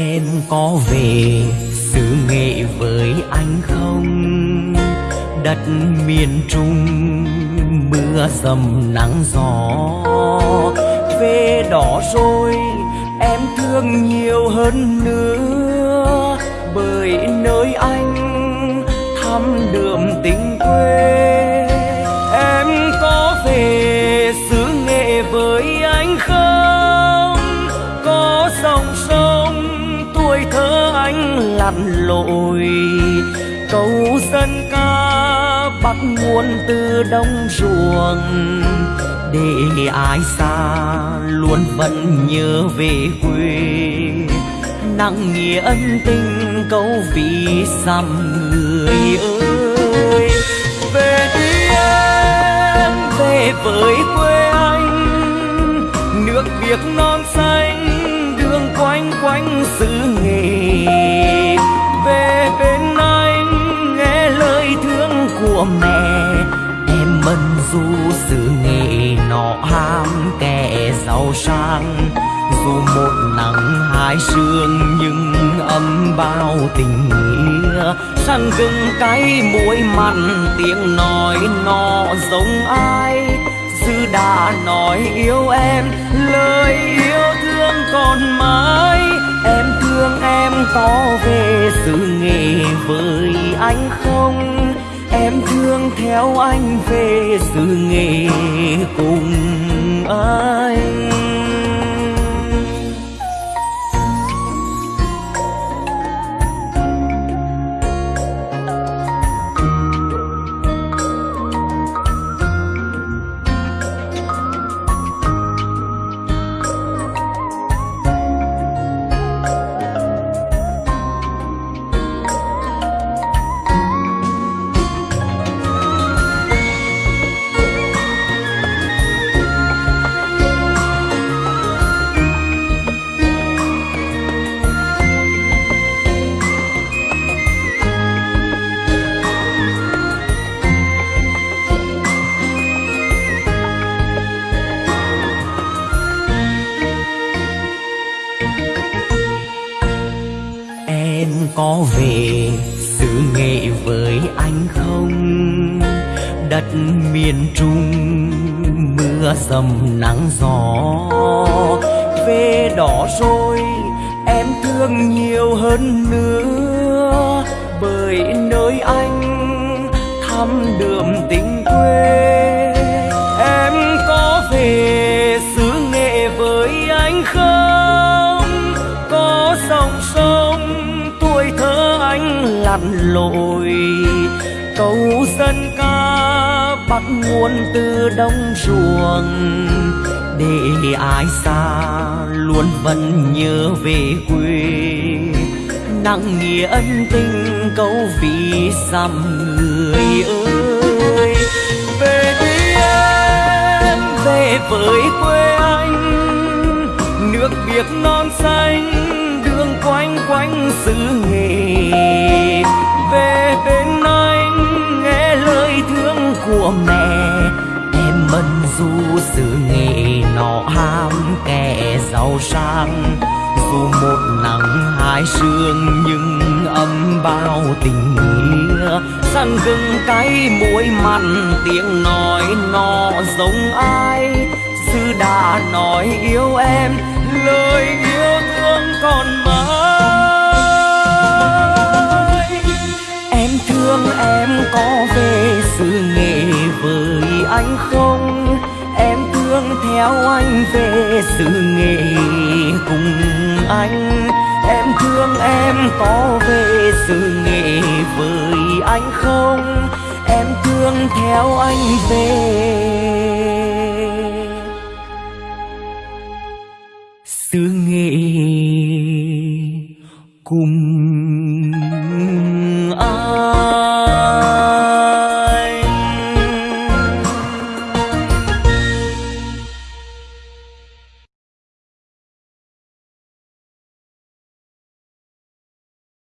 Em có về xứ nghệ với anh không? Đất miền trung, mưa dầm nắng gió. Về đó rồi, em thương nhiều hơn nữa. Bởi nơi anh lặn lội câu dân ca bắt nguồn từ đông ruộng, để ai xa luôn vẫn nhớ về quê. Nặng nghĩa ân tình câu vì xăm người ơi. Về đi em, về với quê anh, nước việt non xanh, đường quanh quanh xứ giàu sang. Dù một nắng hai sương, nhưng ấm bao tình nghĩa. Săn gừng cay muối mặn, tiếng nói nọ giống ai? Dư đã nói yêu em, lời yêu thương còn mãi. Em thương em có về sự nghề với anh không? Theo anh về xứ nghề cùng anh. Em có về xứ nghệ với anh không? Đất miền trung, mưa dầm nắng gió. Về đó rồi, em thương nhiều hơn nữa. Bởi nơi anh thăm đượm tình quê lặn lội. Câu dân ca bắt nguồn từ đông ruộng, để ai xa luôn vẫn nhớ về quê. Nặng nghĩa ân tình câu vì xăm người ơi. Về đi em về với quê anh. Nước việt non xanh, đường quanh quanh xứ nghề sang dù một nắng hai sương, nhưng âm bao tình nghĩa. Săn gừng cay muối mặn, tiếng nói nọ giống ai? Sư đã nói yêu em, lời yêu thương còn mãi. Em thương em có về sự nghệ với anh không? Thương theo anh về xứ nghệ cùng anh. Em thương em có về xứ nghệ với anh không? Em thương theo anh về. Xứ nghệ cùng